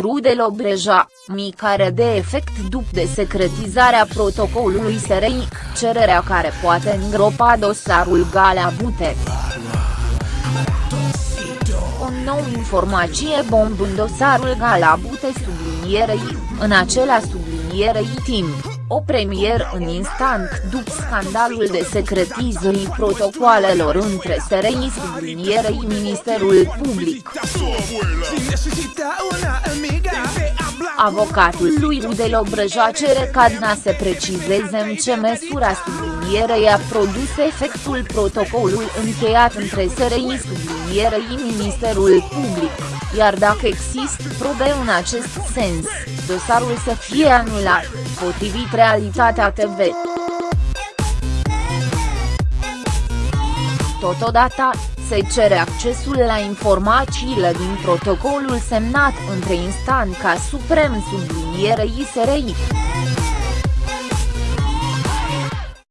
Rudel Obreja, micare de efect după desecretizarea protocolului SRI, cererea care poate îngropa dosarul Galea Bute. O nouă informație bomb în dosarul Gala Bute sublinierei, în acela sublinierei timp o premier în instant după scandalul de secretizării protocoalelor între SRI sublinierei Ministerul Public. Avocatul lui Rudel Obrăja cere ca DNA să precizeze în ce măsura sublinierei a produs efectul protocolului încheiat între SRI sublinierei Ministerul Public, iar dacă există probe în acest sens, dosarul să fie anulat, potrivit Realitatea TV. Totodată, se cere accesul la informațiile din protocolul semnat între instanța suprem sublinierei SRI.